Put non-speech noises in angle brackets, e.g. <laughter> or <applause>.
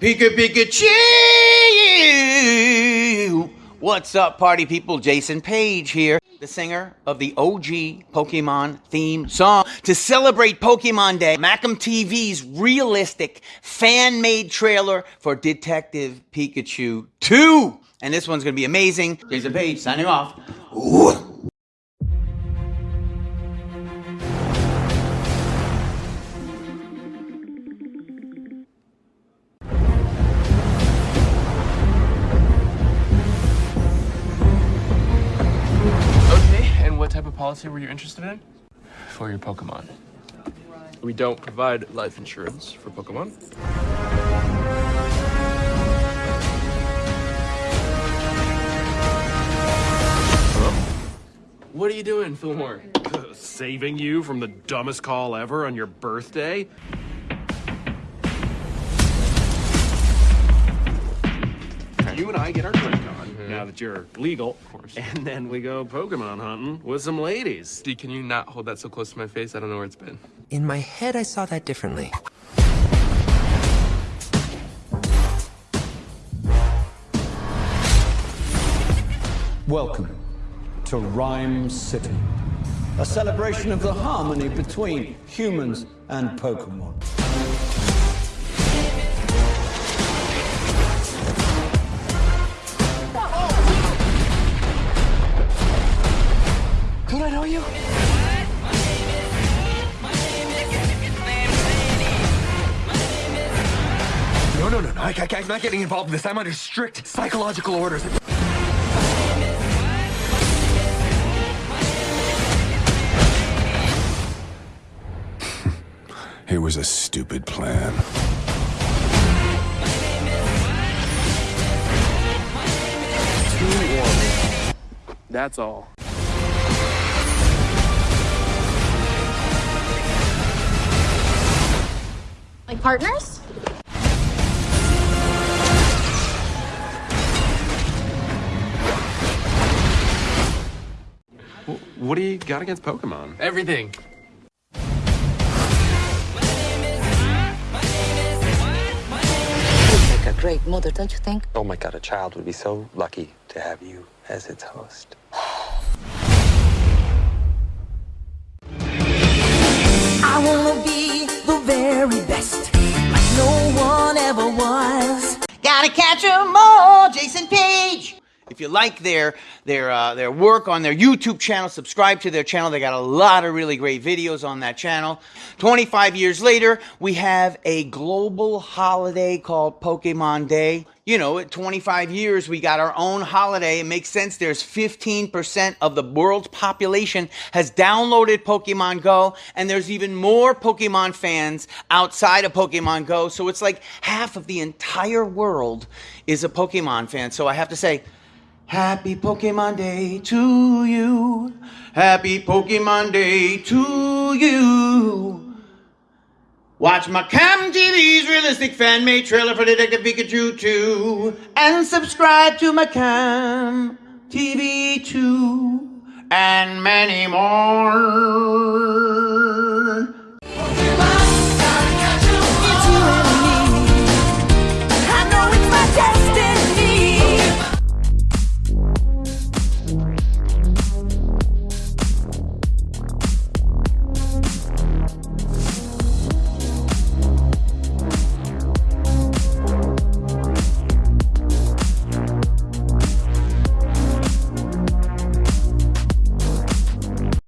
Pika Pikachu! What's up, party people? Jason Paige here, the singer of the OG Pokemon theme song. To celebrate Pokemon Day, Macam TV's realistic fan made trailer for Detective Pikachu 2. And this one's gonna be amazing. Jason Paige signing off. Ooh. Policy were you interested in? For your Pokemon. We don't provide life insurance for Pokemon. Hello? What are you doing, Fillmore? <laughs> Saving you from the dumbest call ever on your birthday? You and I get our drink on, Mm-hmm. now that you're legal. Of course. And then we go Pokemon hunting with some ladies. D, can you not hold that so close to my face? I don't know where it's been. In my head, I saw that differently. Welcome to Ryme City, a celebration of the harmony between humans and Pokemon. No, no, no, no. I, I, I'm not getting involved in this. I'm under strict psychological orders. <laughs> It was a stupid plan. Too warm. That's all. Like partners? What do you got against Pokemon? Everything. You'd make a great mother, don't you think? Oh my god, a child would be so lucky to have you as its host. I wanna be the very best, like no one ever was. Gotta catch 'em all, Jason Paige. If you like their their uh, their work on their YouTube channel, subscribe to their channel. They got a lot of really great videos on that channel. 25 years later, we have a global holiday called Pokemon Day. You know, at 25 years, we got our own holiday. It makes sense. There's 15% of the world's population has downloaded Pokemon Go, and there's even more Pokemon fans outside of Pokemon Go. So it's like half of the entire world is a Pokemon fan. So I have to say, Happy Pokemon Day to you. Happy Pokemon Day to you. Watch my Cam TV's realistic fan made trailer for Detective Pikachu 2 and subscribe to my Cam TV 2 and many more.